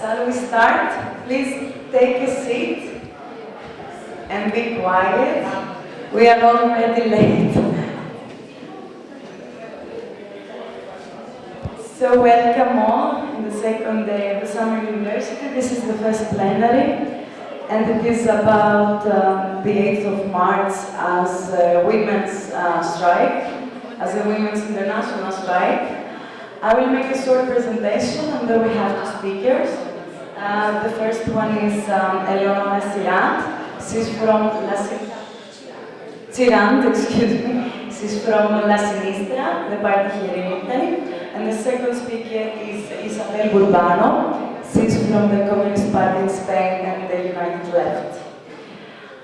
Shall we start? Please take a seat and be quiet. We are already late. So welcome all in the second day of the Summer University. This is the first plenary and it is about um, the 8th of March as a women's uh, strike, as a women's international strike. I will make a short presentation and then we have two speakers. Uh, the first one is um, Eleonora Sirant. She's from La Sirant, excuse me. She's from La Sinistra, the party here in Italy. And the second speaker is Isabel Burbano. She's from the Communist Party in Spain and the United Left.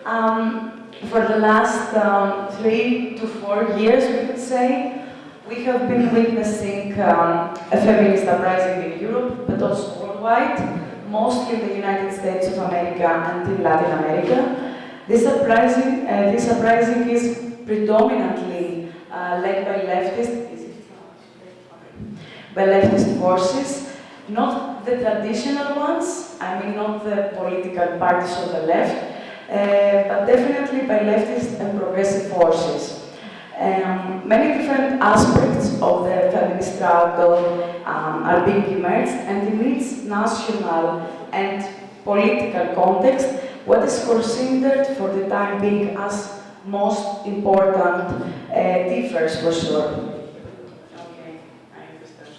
Um, for the last um, three to four years, we could say, we have been witnessing um, a feminist uprising in Europe, but also worldwide, mostly in the United States of America and in Latin America. This uprising, uh, this uprising is predominantly uh, led by leftist, by leftist forces, not the traditional ones, I mean not the political parties of the left, uh, but definitely by leftist and progressive forces. Um, many different aspects of the feminist struggle um, are being emerged and in its national and political context, what is considered for the time being as most important uh, differs for sure. Okay, I understand.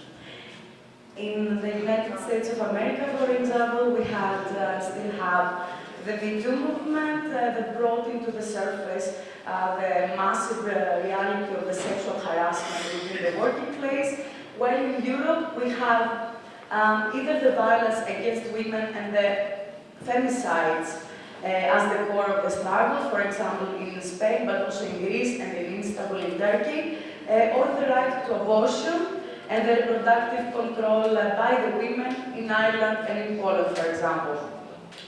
In the United States of America, for example, we had, uh, still have the Too movement uh, that brought into the surface uh, the massive uh, reality of the sexual harassment within the working place, while in Europe we have um, either the violence against women and the femicides uh, as the core of the struggle, for example in Spain, but also in Greece and in Istanbul in Turkey, uh, or the right to abortion and the reproductive control uh, by the women in Ireland and in Poland, for example.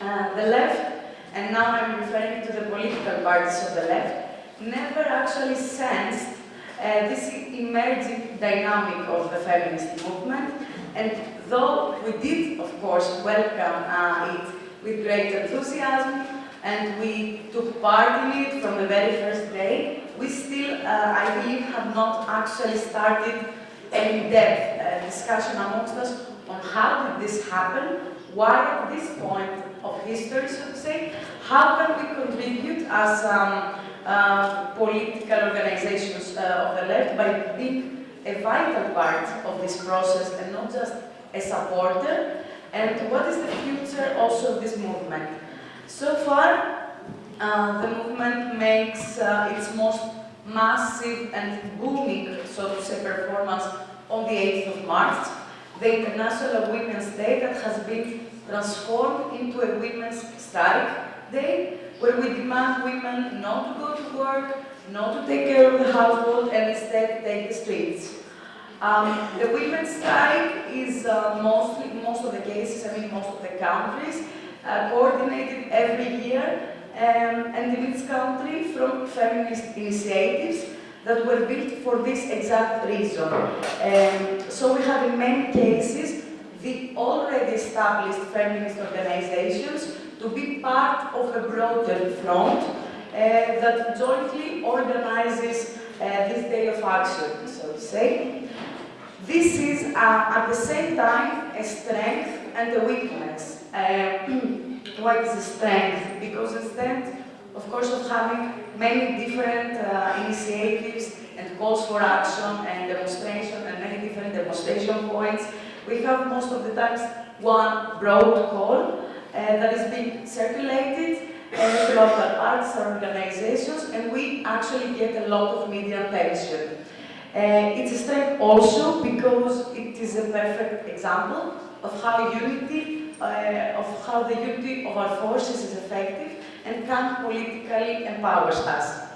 Uh, the left, and now I'm referring to the political parties of the left, never actually sensed uh, this emerging dynamic of the feminist movement. And though we did, of course, welcome uh, it with great enthusiasm, and we took part in it from the very first day, we still, uh, I believe, have not actually started any depth uh, discussion amongst us on how did this happen, why at this point of history, so to say, how can we contribute as um, uh, political organizations uh, of the left by being a vital part of this process and not just a supporter, and what is the future also of this movement. So far, uh, the movement makes uh, its most massive and booming, so to say, performance on the 8th of March, the International Women's Day that has been transformed into a Women's Strike Day, where we demand women not to go to work, not to take care of the household, and instead take the streets. Um, the women's strike is uh, mostly, most of the cases, I mean most of the countries, uh, coordinated every year um, and in each country from feminist initiatives that were built for this exact reason. Um, so we have in many cases the already established feminist organizations to be part of a broader front uh, that jointly organizes uh, this day of action, so to say. This is uh, at the same time a strength and a weakness. What is a strength? Because instead, of course, of having many different uh, initiatives and calls for action and demonstration and many different demonstration points, we have most of the times one broad call uh, that is being circulated to local arts organizations and we actually get a lot of media attention. Uh, it's a strength also because it is a perfect example of how unity, uh, of how the unity of our forces is effective and can politically empowers us.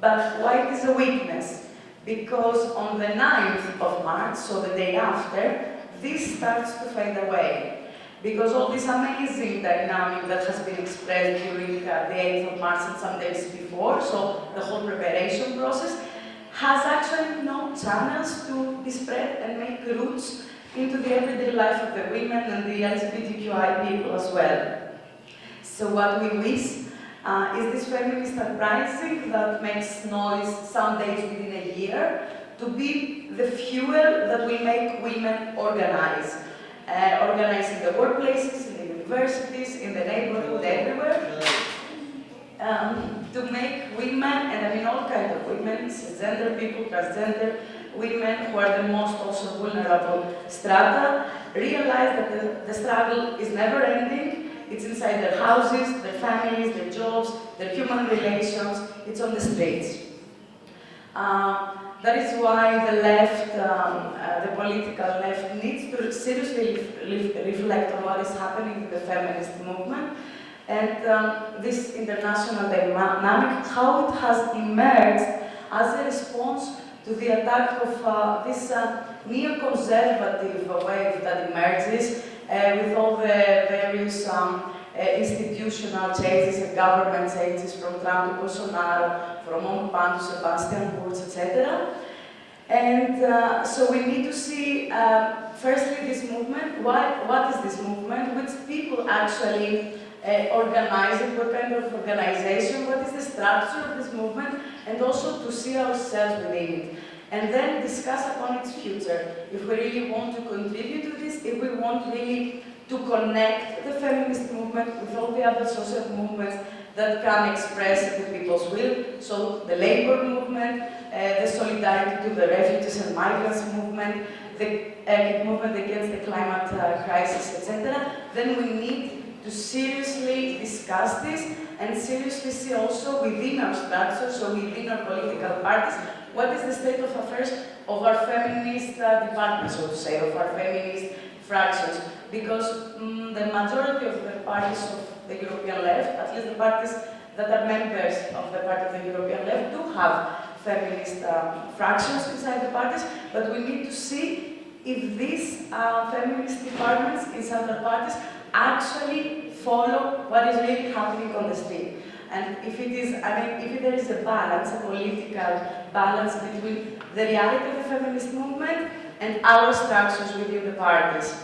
But why it is a weakness? Because on the 9th of March, so the day after, this starts to fade away. Because all this amazing dynamic that has been expressed during uh, the 8th of March and some days before, so the whole preparation process, has actually no channels to be spread and make roots into the everyday life of the women and the LGBTQI people as well. So what we miss uh, is this feminist uprising that makes noise some days within a year to be the fuel that will make women organize. Uh, organize in the workplaces, in the universities, in the neighborhood, everywhere. Um, to make women, and I mean all kinds of women, cisgender people, transgender, women who are the most also vulnerable strata, realize that the, the struggle is never ending, it's inside their houses, their families, their jobs, their human relations, it's on the streets. Uh, that is why the left, um, uh, the political left, needs to seriously reflect on what is happening in the feminist movement. And um, this international dynamic, how it has emerged as a response to the attack of uh, this uh, neoconservative wave that emerges uh, with all the various um, institutional changes and government changes from Trump to Bolsonaro, from Orbán to Sebastian Kurz, etc. And uh, so we need to see, uh, firstly, this movement. Why, what is this movement? Which people actually uh, organize it, what kind of organization, what is the structure of this movement, and also to see ourselves within it. And then discuss upon its future. If we really want to contribute to this, if we want really to connect the feminist movement with all the other social movements that can express the people's will. So the labor movement, uh, the solidarity to the refugees and migrants movement, the uh, movement against the climate uh, crisis, etc. Then we need to seriously discuss this and seriously see also within our structures, so within our political parties, what is the state of affairs of our feminist uh, department, so to say, of our feminist fractions. Because um, the majority of the parties of the European left, at least the parties that are members of the party of the European left, do have feminist um, fractions inside the parties, but we need to see if these uh, feminist departments inside the parties actually follow what is really happening on the street. And if it is, I mean, if there is a balance, a political balance between the reality of the feminist movement and our structures within the parties.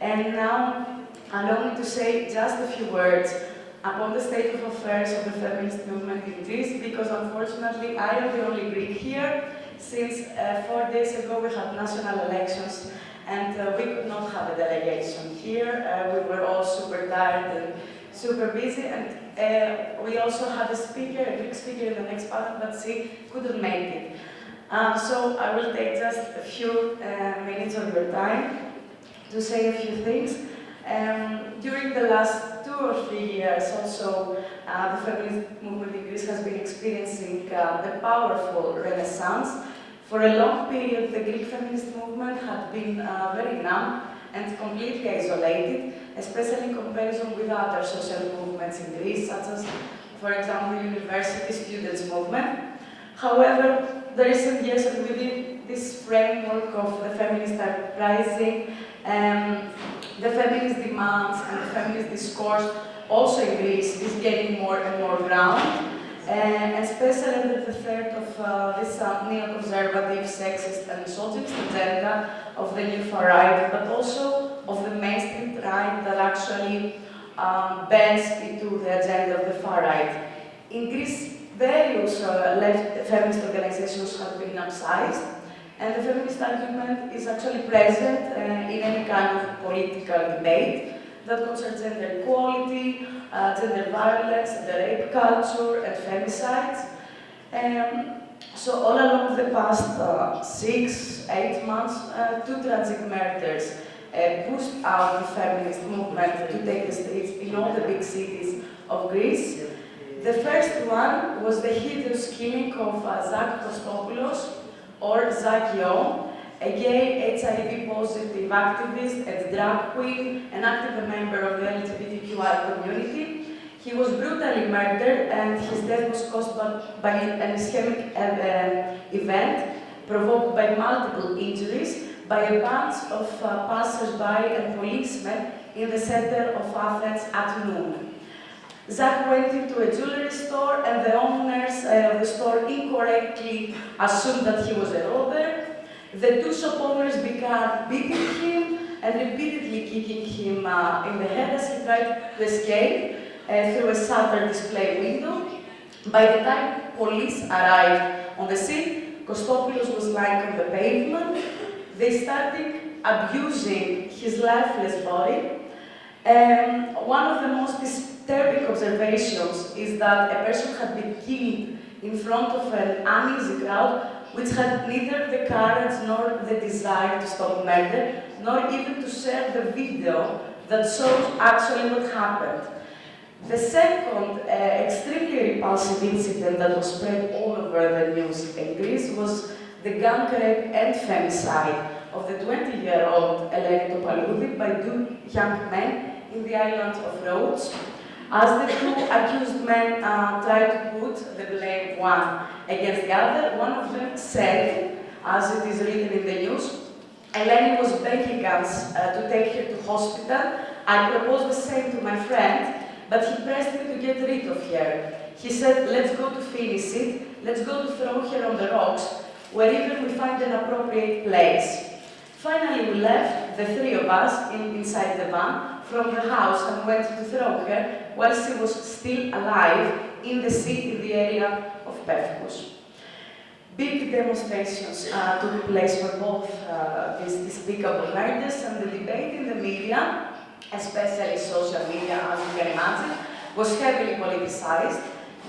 And now, allow me to say just a few words upon the state of affairs of the feminist movement in Greece, because unfortunately I am the only Greek here, since uh, four days ago we had national elections and uh, we could not have a delegation here. Uh, we were all super tired and super busy, and uh, we also had a speaker, a Greek speaker in the next panel, but she couldn't make it. Um, so I will take just a few uh, minutes of your time to say a few things. Um, during the last two or three years also, uh, the feminist movement in Greece has been experiencing uh, a powerful renaissance. For a long period, the Greek feminist movement had been uh, very numb and completely isolated, especially in comparison with other social movements in Greece, such as, for example, the university students movement. However, the recent years and within this framework of the feminist uprising, um, the feminist demands and the feminist discourse also in Greece is gaining more and more ground. And especially under the threat of uh, this uh, neoconservative, sexist and misogynist agenda of the new far right, but also of the mainstream right that actually um, bends into the agenda of the far right. In Greece, various uh, left feminist organizations have been upsized, and the feminist argument is actually present uh, in any kind of political debate that concerns gender equality, uh, gender violence, the rape culture, and femicides. Um, so all along the past uh, six, eight months, uh, two tragic murders uh, pushed out the feminist movement to take the streets in all the big cities of Greece. The first one was the hideous killing of uh, Zak Kostopoulos, or Zach Yo, a gay HIV-positive activist and drag queen, an active member of the LGBTQI community. He was brutally murdered and his death was caused by, an ischemic uh, event provoked by multiple injuries by a bunch of uh, passers-by and policemen in the center of Athens at noon. Zak went into a jewelry store and the owners uh, of the store incorrectly assumed that he was a robber. The two shop owners began beating him and repeatedly kicking him uh, in the head as he tried to escape uh, through a shutter display window. By the time police arrived on the scene, Kostopoulos was lying on the pavement. They started abusing his lifeless body. Um, one of the most disturbing observations is that a person had been killed in front of an uneasy crowd which had neither the courage nor the desire to stop murder, nor even to share the video that shows actually what happened. The second uh, extremely repulsive incident that was spread all over the news in Greece was the gang rape and femicide of the 20-year-old Eleni Topaloudi by two young men in the island of Rhodes. As the two accused men uh, tried to put the blame one against the other, one of them said, as it is written in the news, Eleni was begging us uh, to take her to hospital. I proposed the same to my friend, but he pressed me to get rid of her. He said, let's go to finish it, let's go to throw her on the rocks, wherever we find an appropriate place. Finally, we left, the three of us, in, inside the van, from the house and went to throw her while she was still alive in the in the area of Pefkos. Big demonstrations uh, took place for both uh, these despicable murders and the debate in the media, especially social media as you can imagine, was heavily politicized.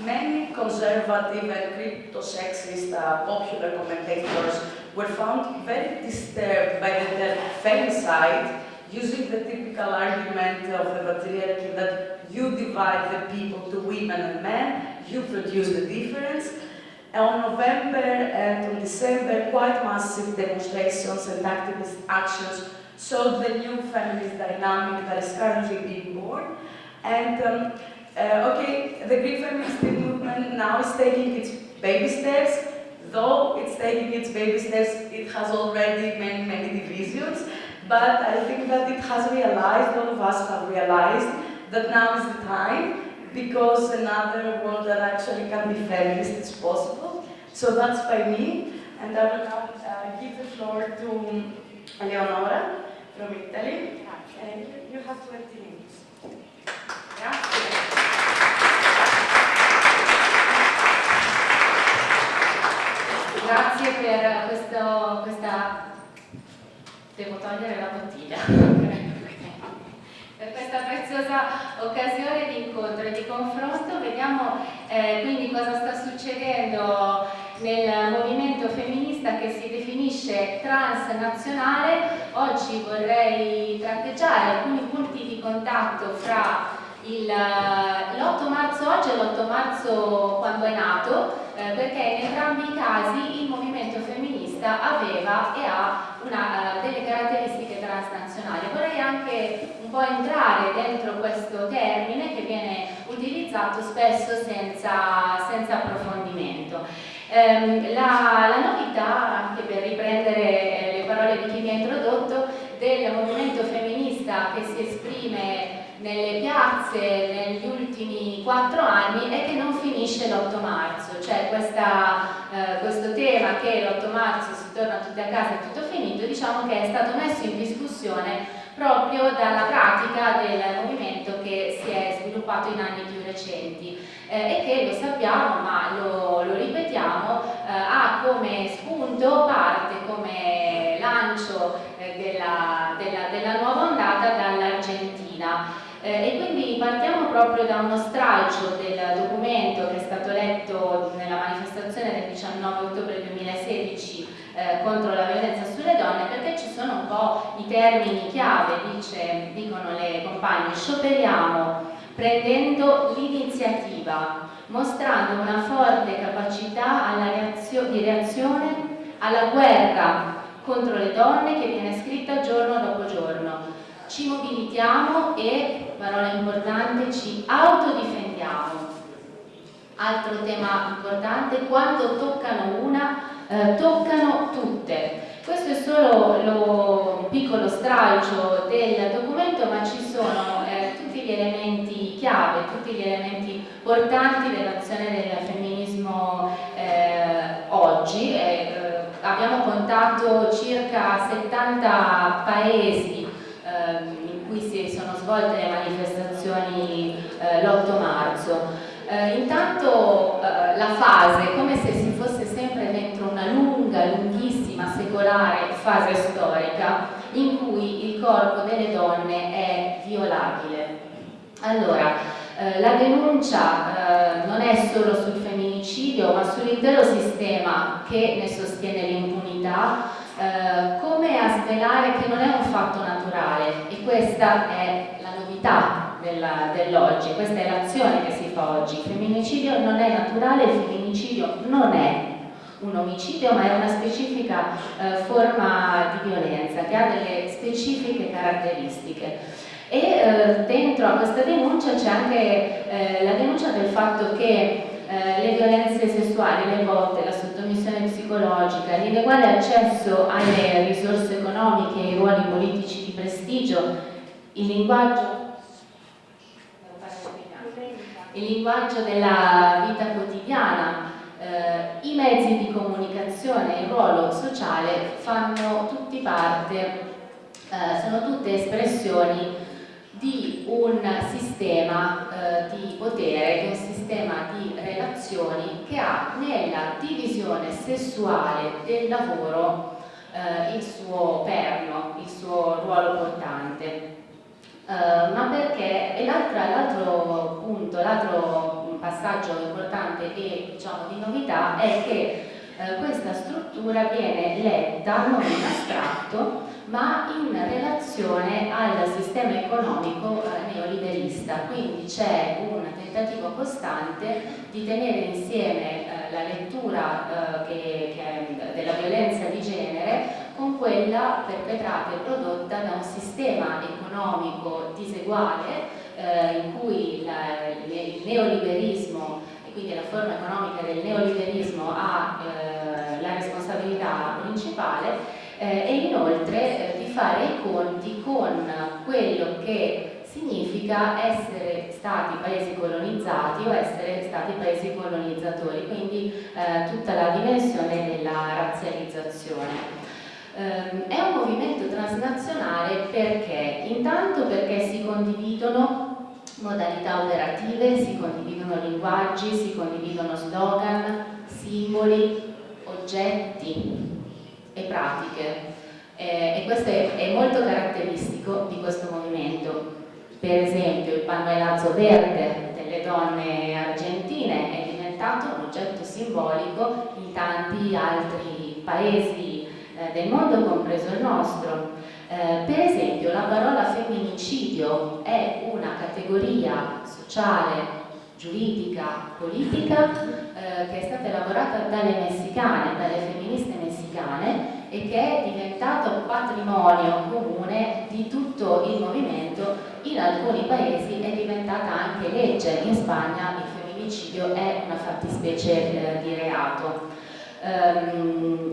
Many conservative and crypto-sexist uh, popular commentators were found very disturbed by the term femicide, using the typical argument of the patriarchy that you divide the people to women and men, you produce the difference, on November and on December, quite massive demonstrations and activist actions showed the new feminist dynamic that is currently being born. And um, uh, okay, the Greek feminist movement now is taking its baby steps. Though it's taking its baby steps, it has already many, many divisions. But I think that it has realized, all of us have realized, that now is the time because another world that actually can be feminist is possible. So that's by me, and I will now uh, give the floor to Leonora from Italy, and you have 20 minutes. Grazie per. Devo togliere la bottiglia per questa preziosa occasione di incontro e di confronto. Vediamo eh, quindi cosa sta succedendo nel movimento femminista che si definisce transnazionale. Oggi vorrei tratteggiare alcuni punti di contatto fra l'8 marzo oggi e l'8 marzo quando è nato, eh, perché in entrambi i casi il movimento femminista aveva e ha una, uh, delle caratteristiche transnazionali. Vorrei anche un po' entrare dentro questo termine che viene utilizzato spesso senza, senza approfondimento. Um, la, la, novità, anche per riprendere le parole di chi mi ha introdotto, del movimento femminista che si esprime nelle piazze negli ultimi quattro anni è che non finisce l'8 marzo, cioè questa, eh, questo tema che l'8 marzo si torna tutti a casa e tutto finito, diciamo che è stato messo in discussione proprio dalla pratica del movimento che si è sviluppato in anni più recenti. Eh, e che lo sappiamo ma lo, lo ripetiamo eh, ha come spunto, parte come lancio eh, della, della, della nuova ondata eh, e quindi partiamo proprio da uno stralcio del documento che è stato letto nella manifestazione del 19 ottobre 2016 eh, contro la violenza sulle donne perché ci sono un po' i termini chiave, dice, dicono le compagne, scioperiamo prendendo l'iniziativa, mostrando una forte capacità reazio di reazione alla guerra contro le donne che viene scritta giorno dopo giorno ci mobilitiamo e, parola importante, ci autodifendiamo. Altro tema importante, quando toccano una, eh, toccano tutte. Questo è solo lo, piccolo stralcio del documento, ma ci sono eh, tutti gli elementi chiave, tutti gli elementi portanti dell'azione del femminismo eh, oggi. Eh, abbiamo contatto citato circa 70 paesi si sono svolte le manifestazioni eh, l'8 marzo. Eh, intanto eh, la fase, come se si fosse sempre dentro una lunga, lunghissima, secolare fase storica in cui il corpo delle donne è violabile. Allora, eh, la denuncia eh, non è solo sul femminicidio ma sull'intero sistema che ne sostiene l'impunità eh, come a svelare che non è un fatto naturale e questa è la novità dell'oggi, questa è l'azione che si fa oggi. Il femminicidio non è naturale, il femminicidio non è un omicidio, ma è una specifica eh, forma di violenza che ha delle specifiche caratteristiche. E eh, dentro a questa denuncia c'è anche eh, la denuncia del fatto che eh, le violenze sessuali, le botte, la sottomissione psicologica, l'ineguale accesso alle risorse economiche e ai ruoli politici di prestigio, il linguaggio il linguaggio della vita quotidiana, eh, i mezzi di comunicazione il ruolo sociale fanno tutti parte, eh, sono tutte espressioni di un sistema eh, di potere, di un sistema di relazioni che ha nella divisione sessuale del lavoro eh, il suo perno, il suo ruolo portante. Uh, ma perché, l'altro punto, l'altro passaggio importante e diciamo, di novità è che uh, questa struttura viene letta non in astratto ma in relazione al sistema economico uh, neoliberista, quindi c'è un tentativo costante di tenere insieme la lettura che della violenza di genere con quella perpetrata e prodotta da un sistema economico diseguale eh, in cui il neoliberismo quindi la forma economica del neoliberismo ha eh, la responsabilità principale eh, e eh, fare i conti con quello che significa essere stati paesi colonizzati o essere stati paesi colonizzatori, quindi eh, tutta la dimensione della razzializzazione. Um, è un movimento transnazionale perché? Intanto perché si condividono modalità operative, si condividono linguaggi, si condividono slogan, simboli, oggetti e pratiche. Eh, e questo è, è, molto caratteristico di questo movimento. Per esempio il pannelazzo verde delle donne argentine è diventato un oggetto simbolico in tanti altri paesi eh, del mondo, compreso il nostro. Eh, per esempio la parola femminicidio è una categoria sociale, giuridica, politica eh, che è stata elaborata dalle messicane, dalle femministe messicane e che è diventato patrimonio comune di tutto il movimento, in alcuni paesi è diventata anche legge, in Spagna il femminicidio è una fattispecie eh, di reato. Um,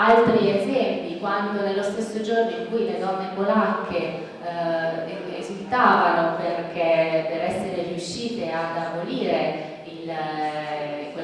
Altri esempi, quando nello stesso giorno in cui le donne polacche eh, esultavano perché, per essere riuscite ad abolire il,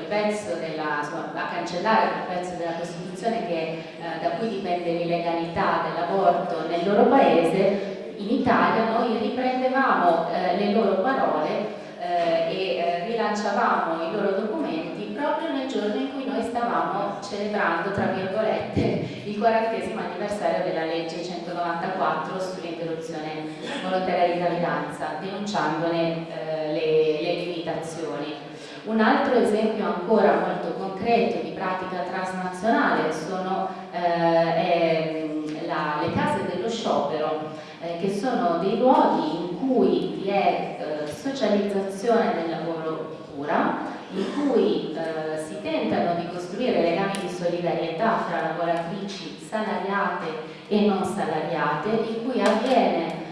quel pezzo della, insomma, a cancellare quel pezzo della Costituzione che, eh, da cui dipende l'illegalità dell'aborto nel loro paese, in Italia noi riprendevamo eh, le loro parole eh, e eh, rilanciavamo i loro documenti proprio nel giorno in cui noi stavamo celebrando, tra virgolette, il quarantesimo anniversario della legge 194 sull'interruzione volontaria di gravidanza, denunciandone eh, le, le limitazioni. Un altro esempio ancora molto concreto di pratica transnazionale sono eh, la, le case dello sciopero, eh, che sono dei luoghi in cui vi è eh, socializzazione del lavoro cura, in cui eh, si tentano di costruire legami di solidarietà fra lavoratrici salariate e non salariate, in cui avviene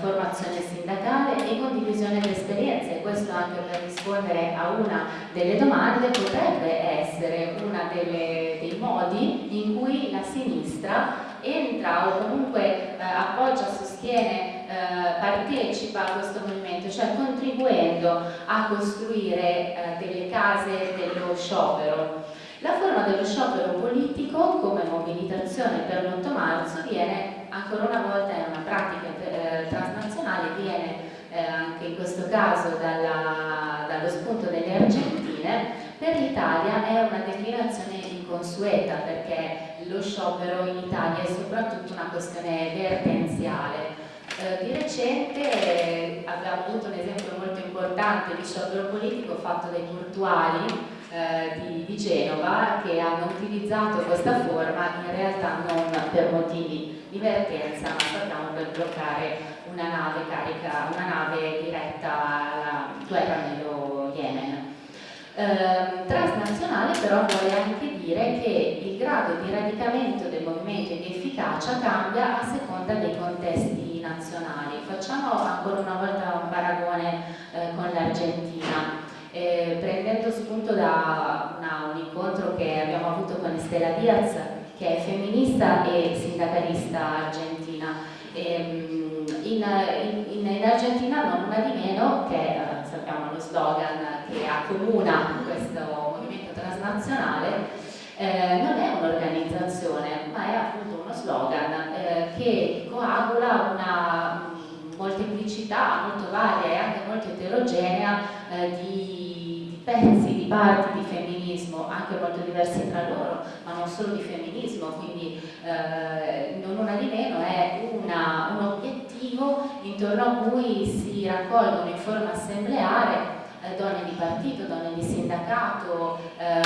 formazione sindacale e condivisione di esperienze. Questo anche per rispondere a una delle domande potrebbe essere uno dei modi in cui la sinistra entra o comunque eh, appoggia, sostiene, eh, partecipa a questo movimento, cioè contribuendo a costruire eh, delle case dello sciopero. La forma dello sciopero politico come mobilitazione per l'8 marzo viene, ancora una volta è una pratica eh, transnazionale, viene eh, anche in questo caso dalla, dallo spunto delle Argentine, per l'Italia è una declinazione inconsueta perché lo sciopero in Italia è soprattutto una questione vertenziale. Eh, di recente eh, abbiamo avuto un esempio molto importante di sciopero politico fatto dai portuali eh, di, di, Genova che hanno utilizzato questa forma in realtà non per motivi vertenza ma sappiamo per bloccare una nave carica, una nave diretta alla guerra nello Yemen. Eh, transnazionale però vuole anche dire che il grado di radicamento del movimento e di efficacia cambia a seconda dei contesti nazionali. Facciamo ancora una volta un paragone eh, con l'Argentina. Eh, prendendo spunto da una, un incontro che abbiamo avuto con Estela Diaz, che è femminista e sindacalista argentina. E, ehm, in, in, in, Argentina non una di meno, che eh, sappiamo lo slogan che accomuna questo movimento transnazionale, eh, non è un'organizzazione, ma è appunto uno slogan eh, che coagula una molteplicità molto varia e anche molto eterogenea eh, di pezzi, di parti di femminismo, anche molto diversi tra loro, ma non solo di femminismo, quindi eh, non una di meno è una, un obiettivo intorno a cui si raccolgono in forma assembleare eh, donne di partito, donne di sindacato, eh,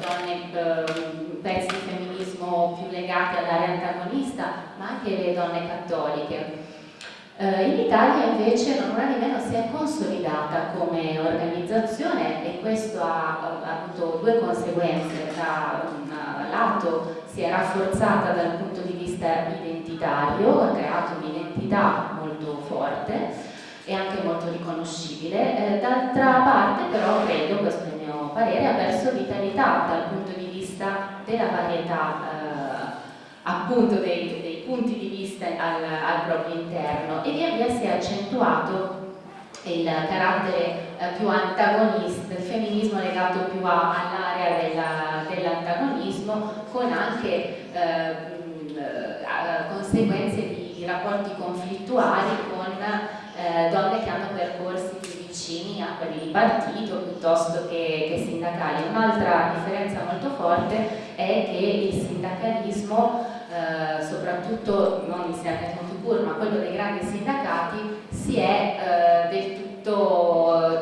donne, eh, pezzi di femminismo più legati all'area antagonista, ma anche le donne cattoliche. Eh, in Italia invece non una di meno si è consolidata come organizzazione e questo ha, ha avuto due conseguenze. Da un lato si è rafforzata dal punto di vista identitario, ha creato un'identità molto forte è anche molto riconoscibile. Eh, D'altra parte però credo, questo è il mio parere, ha perso vitalità dal punto di vista della varietà eh, appunto dei, dei, punti di vista al, al, proprio interno e via via si è accentuato il carattere più antagonista, il femminismo legato più all'area dell'antagonismo con anche eh, eh, conseguenze di, rapporti conflittuali con eh, donne che hanno percorsi più vicini a quelli di partito piuttosto che, che sindacali. Un'altra differenza molto forte è che il sindacalismo, eh, soprattutto non il sindacalismo pur, ma quello dei grandi sindacati, si è eh, del tutto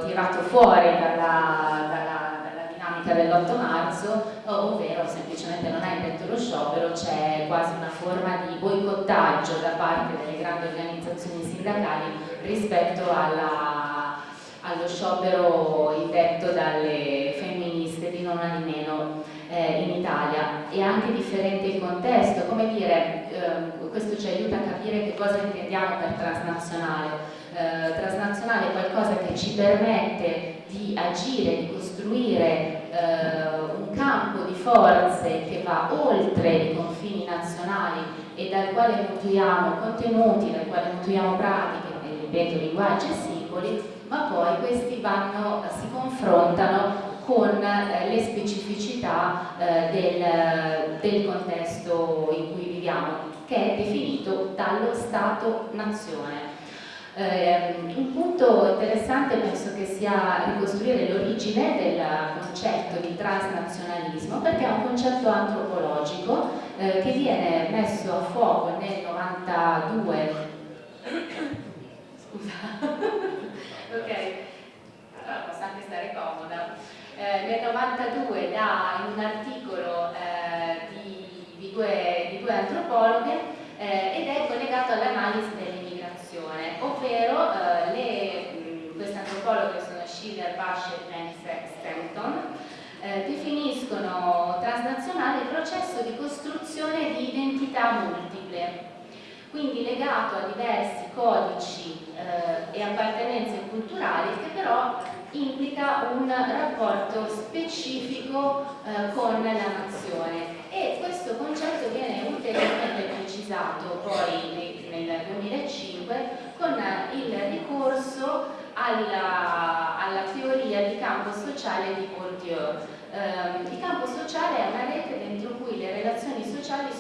fuori dalla, dalla, dalla dinamica dell'8 marzo, ovvero semplicemente non ha indetto lo sciopero, c'è quasi una forma di boicottaggio da parte delle grandi organizzazioni sindacali rispetto alla, allo sciopero indetto dalle femministe di non di meno eh, in Italia e anche differente il contesto, come dire, eh, questo ci aiuta a capire che cosa intendiamo per transnazionale. Eh, transnazionale è qualcosa che ci permette di agire, di costruire eh, un campo di forze che va oltre i confini nazionali e dal quale mutuiamo contenuti, dal quale mutuiamo pratiche, ripeto, linguaggi e simboli, ma poi questi vanno, si confrontano con eh, le specificità eh, del, del, contesto in cui viviamo, che è definito dallo Stato-nazione. Eh, un punto interessante penso che sia ricostruire l'origine del concetto di transnazionalismo perché è un concetto antropologico eh, che viene messo a fuoco nel 92 scusa. ok, allora posso anche stare comoda. Eh, nel 92 da un articolo eh, di, di, due, di, due, antropologhe eh, ed è collegato all'analisi dell'immigrazione, ovvero eh, queste antropologhe sono Schiller, Bash e Jennifer Stanton, eh, definiscono transnazionale il processo di costruzione di identità multiple, quindi legato a diversi codici eh, e appartenenze culturali che però implica un rapporto specifico eh, con la nazione. E questo concetto viene ulteriormente precisato poi nel 2005 con il ricorso alla, alla teoria di campo sociale di Bourdieu il campo sociale è una rete dentro cui le relazioni sociali